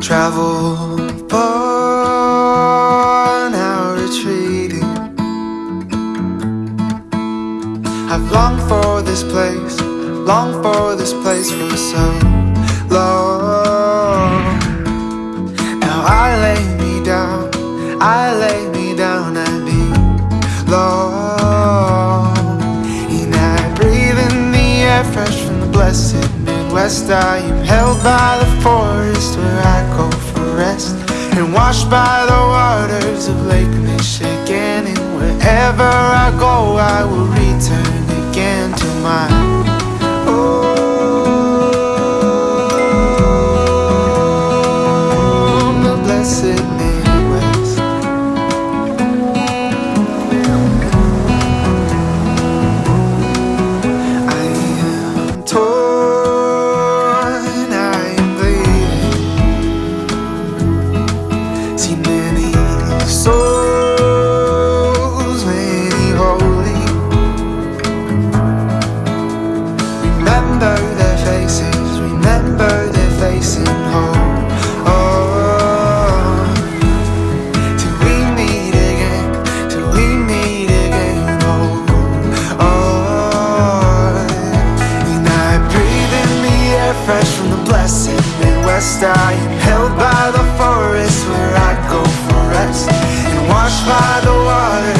travel far now retreating. I've longed for this place, longed for this place for so long. Now I lay me down, I lay me down and be long. And I breathe in the air fresh from the blessed Midwest I am held by the forest where I go for rest And washed by the waters of Lake Michigan. And wherever I go I will return again to my blessed Midwest I am held by the forest where I go for rest And washed by the waters